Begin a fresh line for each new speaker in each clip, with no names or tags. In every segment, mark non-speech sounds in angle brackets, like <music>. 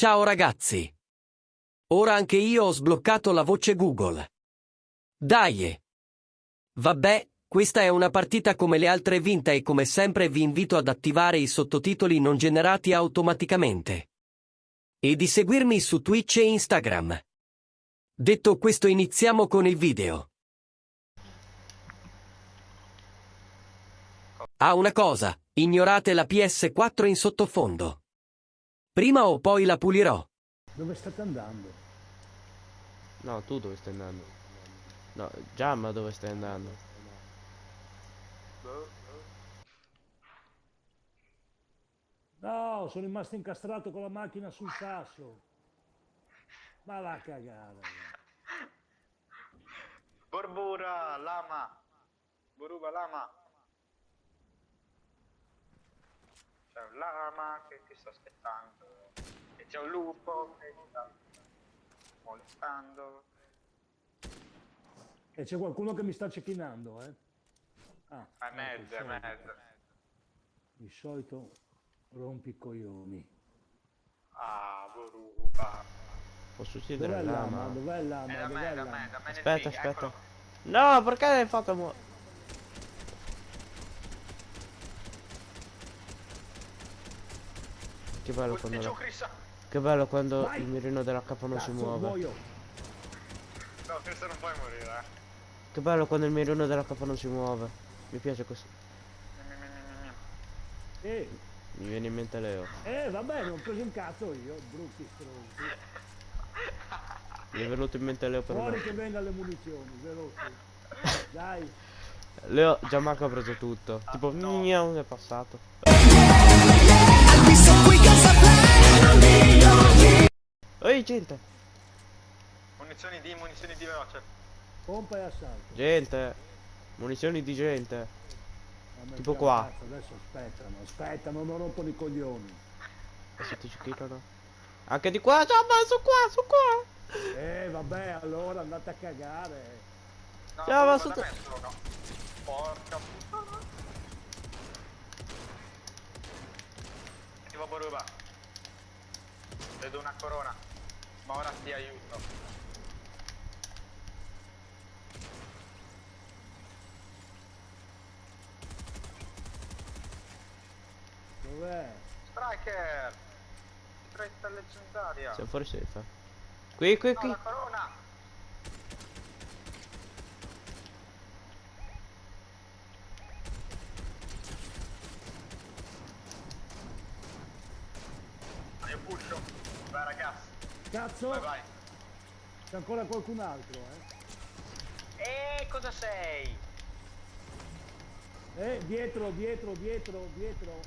Ciao ragazzi! Ora anche io ho sbloccato la voce Google. Dai! Vabbè, questa è una partita come le altre vinta e come sempre vi invito ad attivare i sottotitoli non generati automaticamente. E di seguirmi su Twitch e Instagram. Detto questo iniziamo con il video. Ah una cosa, ignorate la PS4 in sottofondo. Prima o poi la pulirò.
Dove state andando?
No, tu dove stai andando? No, Giamma dove stai andando?
No, sono rimasto incastrato con la macchina sul sasso. Ma la cagata.
Borbura, lama. Boruba, lama. C'è un lama che ti sta aspettando. E c'è un lupo che ti sta molestando.
E c'è qualcuno che mi sta cecchinando, eh? Ah,
È
ecco,
mezzo, è
solito.
mezzo.
Il solito rompicoglioni.
Ah, Boruba.
Posso uccidere
Dov'è
il
lama? Dov'è il lama?
Da
Dov'è
me,
il
da
lama?
me, da me.
Aspetta, aspetta. No, perché l'hai fatto mu... Che bello quando la... Che bello quando
Vai!
il mirino della capa non si muove.
muoio.
No, Chris non puoi morire, eh.
Che bello quando il mirino della capa non si muove. Mi piace questo.
Eh,
Mi viene in mente Leo.
eh, vabbè, non ho preso un cazzo io, brutti stronzi.
Mi è venuto in mente Leo per
Fuori
me.
che venga le munizioni, veloci. Dai,
Leo, Gianmarco ha preso tutto. Tipo, miau, è passato. Ehi, gente!
Munizioni di, munizioni di veloce.
pompa e assalto.
Gente! Munizioni di gente.
Ma
Tipo qua.
cazzo, adesso aspettano, aspettano, non rompono i coglioni.
Adesso ti cicchino. Anche di qua, Giamma, su qua, su qua!
Eh, vabbè, allora andate a cagare.
No,
Ciao, ma
da me sono. Porca puttana. Attivo Boruba. Vedo una corona. Ma ora ti aiuto.
Dov'è?
Striker! Stretta leggendaria.
Siamo fuori safe. Qui, qui,
No,
qui.
la corona! Ah, Io pusho. Vai ragazzi.
Cazzo,
Vai vai.
c'è ancora qualcun altro, eh?
E cosa sei?
Eh, dietro, dietro, dietro, dietro.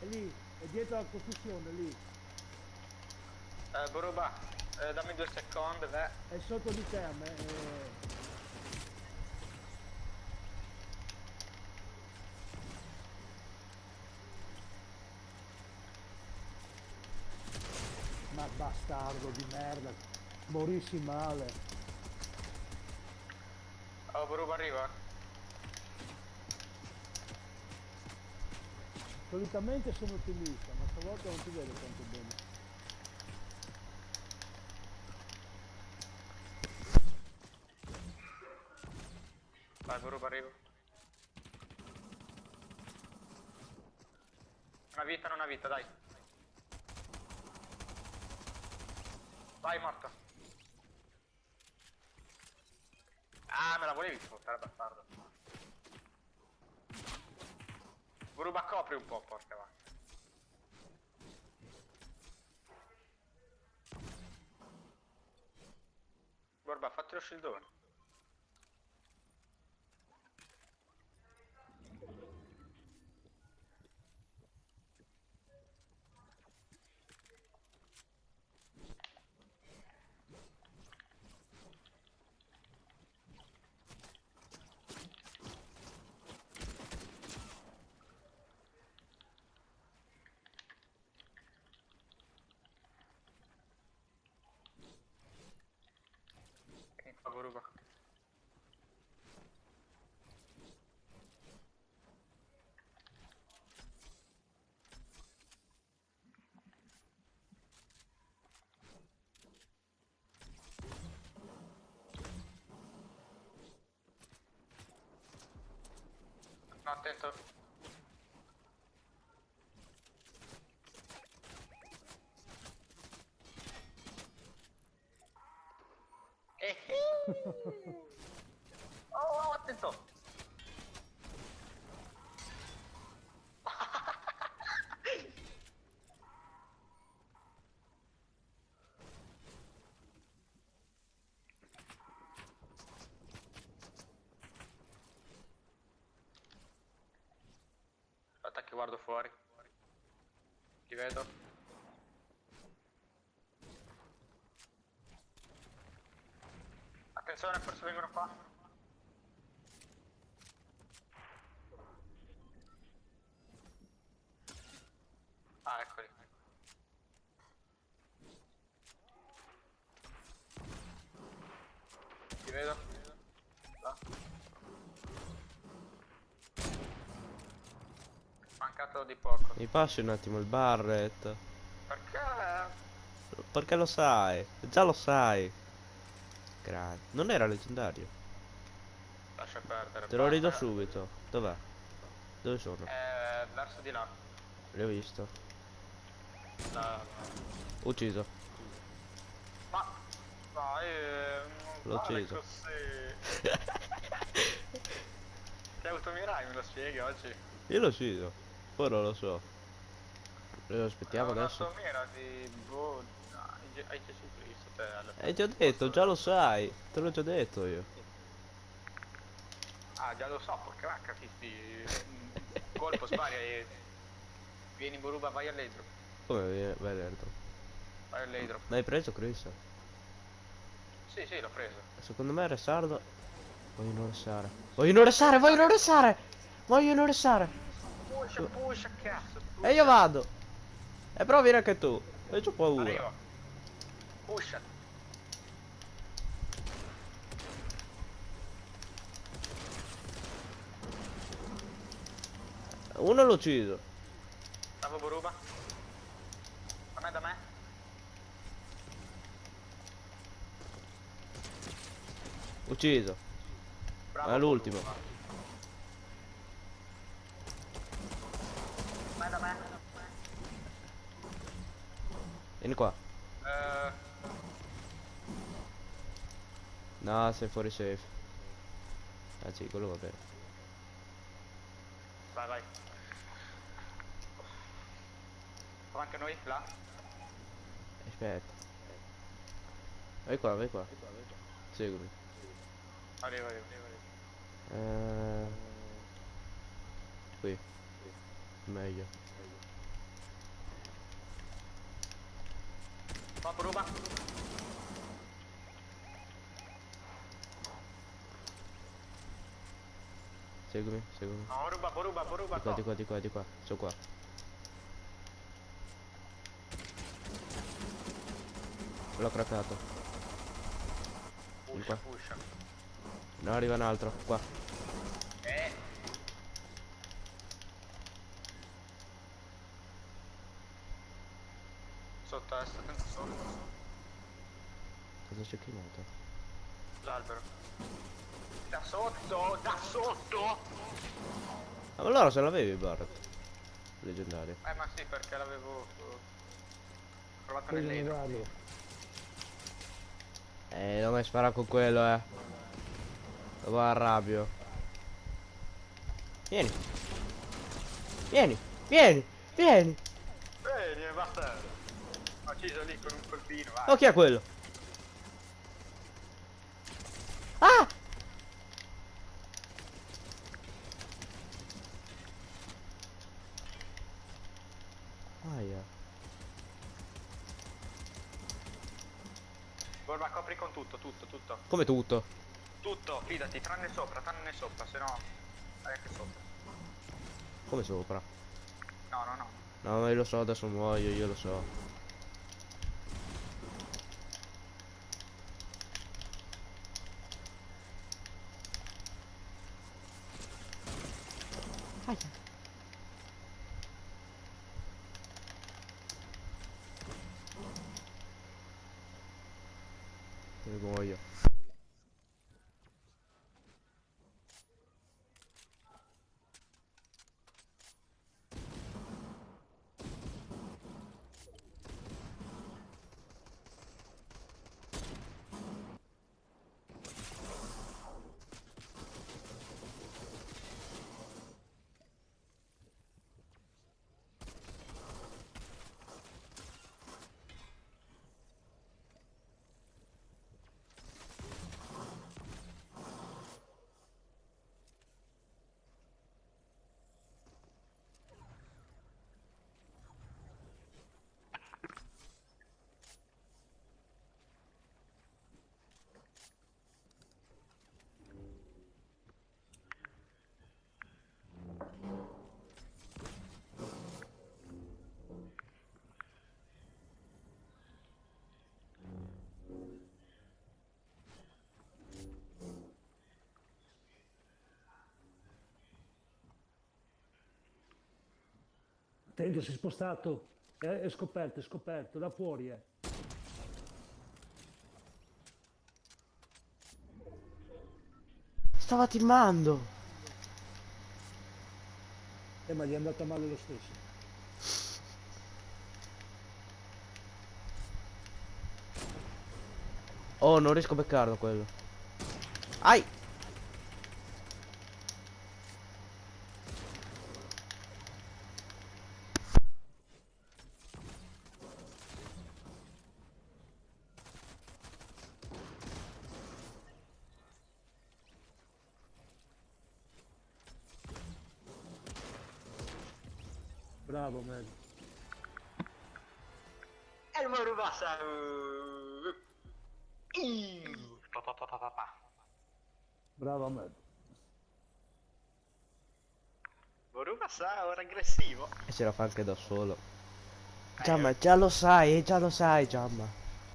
È lì, è dietro la costruzione, lì.
Eh, Boruba, eh, dammi due secondi, beh.
È sotto di te, a me. eh. Ma bastardo di merda. Morissi male.
Oh, Boruba arriva.
Solitamente sono ottimista, ma stavolta non ti vedo tanto bene.
Vai, Boruba arriva. Una vita, non una vita, dai. Vai, morto. Ah, me la volevi sfruttare, bastardo. Boruba, copri un po', porca vacca. Boruba, fatti lo shieldone. Atento. Guardo fuori. Ti vedo. Attenzione, forse vengono qua. Ah, eccoli. Ti vedo. Là. Mancato di poco.
Mi passi un attimo il Barret.
Perché?
Perché lo sai. Già lo sai. Grande. Non era leggendario.
Lascia perdere.
Te lo
basta.
subito. Dov'è? Dove sono?
Eh, verso di là.
L'ho visto.
La-
Ucciso.
Ma non
L'ho
fare
ucciso.
così. <laughs> Che automirai me lo spieghi oggi?
Io l'ho ucciso. Poi non lo so. Lo aspettiamo adesso.
Un'automira di boh. Hai Gesù Cristo te alla
Hai già detto, già lo sai. Te l'ho già detto io.
Ah già lo so perché va capisti. Un <laughs> colpo spari e. Vieni Boruba, vai all'edro.
Come viene? Vai dentro.
Vai all'edro.
L'hai preso Chris?
Sì, sì, l'ho preso.
Secondo me restardo. Vogliono restare. Vogliono restare, vogliono restare! Vogliono restare!
Pusha, pusha, cazzo.
E io vado! E però vieni anche tu. E c'ho paura.
Arrivo. Pusha.
Uno l'ho ucciso.
Bravo Boruba. Da me, da me.
Ucciso.
Bravo
È l'ultimo.
Boruba. Da me, da me.
Vieni qua.
Eh,
No, sei fuori safe. Ah sì, quello va bene.
vai, vai. Siamo anche noi, là.
Aspetta. Vai qua, vai qua. Seguimi.
Arrivo, arrivo.
Eh... Qui. Meglio.
Va Boruba.
Seguimi, seguimi.
No, Boruba, Boruba, Boruba.
Di qua, di qua, di qua, di qua. Sono qua. L'ho craccato.
Pusha, pusha.
No, arriva un altro. Qua.
Eh. Sotto, eh, sta attento sotto.
Cosa c'è chiamato?
L'albero. Da sotto, da sotto!
Ah, ma allora se l'avevi il Barret. Leggendario.
Eh ma sì, perché l'avevo eh, nell'edro.
Navarro.
Eh, non mi spara con quello, eh. Lo arrabbio. Vieni. Vieni, vieni, vieni.
Bene, basta. Ho ucciso lì con un colpino, vai.
Oh, chi è quello? Ah! Aia.
Borba, copri con tutto, tutto, tutto.
Come tutto?
Tutto, fidati, tranne sopra, tranne sopra, se no... Vai anche sopra.
Come sopra?
No, no, no.
No, io lo so, adesso muoio, io lo so. Io muoio.
Attento, si è spostato. È, è scoperto, è scoperto, da fuori eh.
Stava timando.
Eh, ma gli è andata male lo stesso.
Oh, non riesco a beccarlo quello. Ai!
Bravo, man.
E pa, pa, pa.
Bravo, man.
Moru passa ora aggressivo.
E ce la fa anche da solo. Giamma, già lo sai, eh, già lo sai, Giamma.